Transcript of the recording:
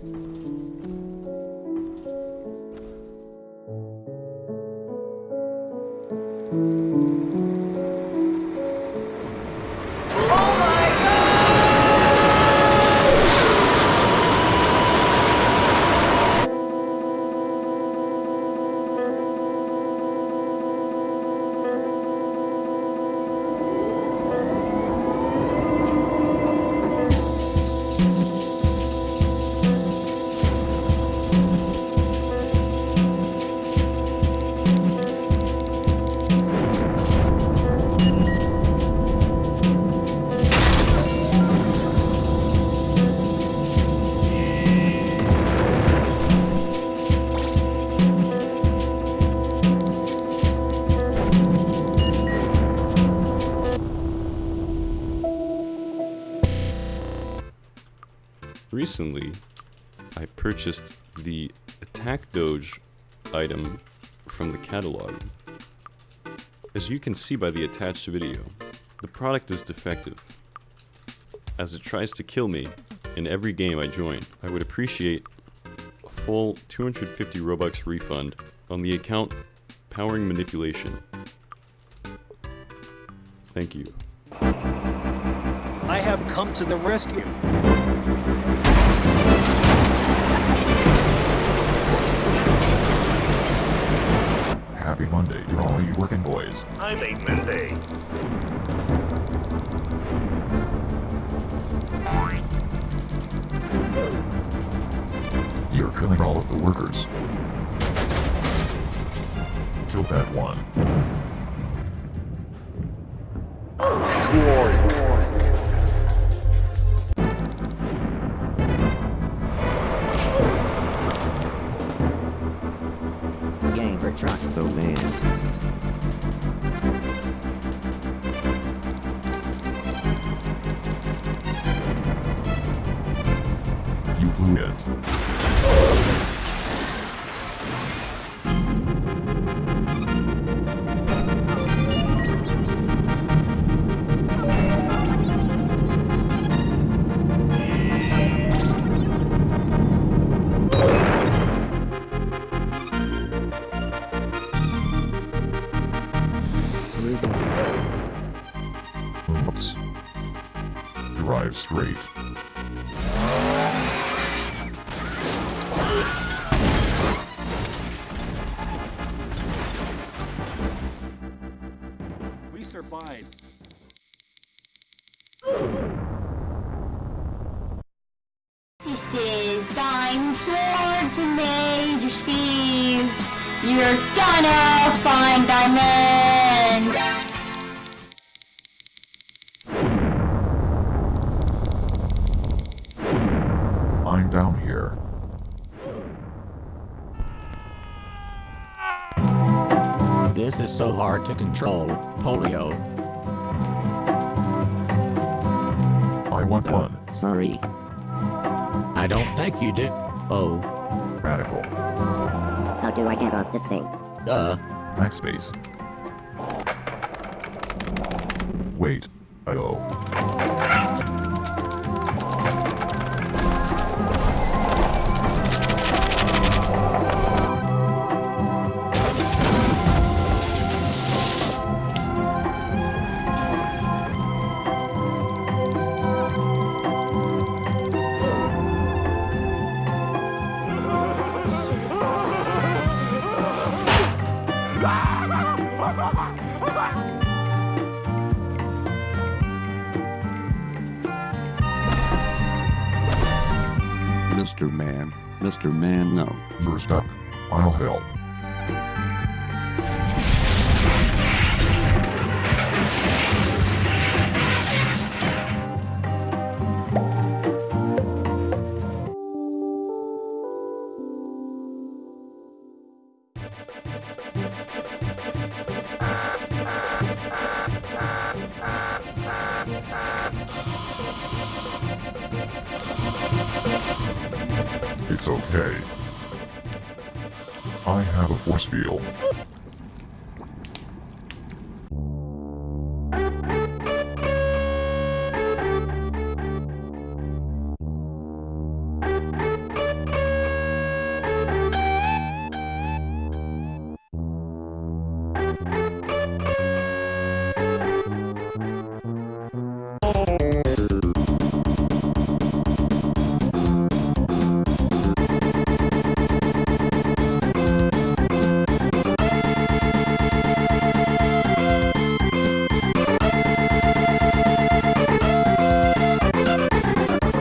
thank mm -hmm. you Recently, I purchased the Attack Doge item from the catalog. As you can see by the attached video, the product is defective. As it tries to kill me in every game I join, I would appreciate a full 250 Robux refund on the account Powering Manipulation. Thank you. I have come to the rescue. All you working boys. I'm a Monday. You're killing all of the workers. Kill that one. Gamer Oops. Drive straight. Survived. This is Diamond Sword to Major Steve. You're gonna find diamonds. I'm down here. This is so hard to control. Polio. I want one. Sorry. I don't think you do. Oh, Radical. How do I get off this thing? uh, Backspace. Wait. I oh. Mr. Man. Mr. Man, no. You're stuck. I'll help. It's okay. I have a force field.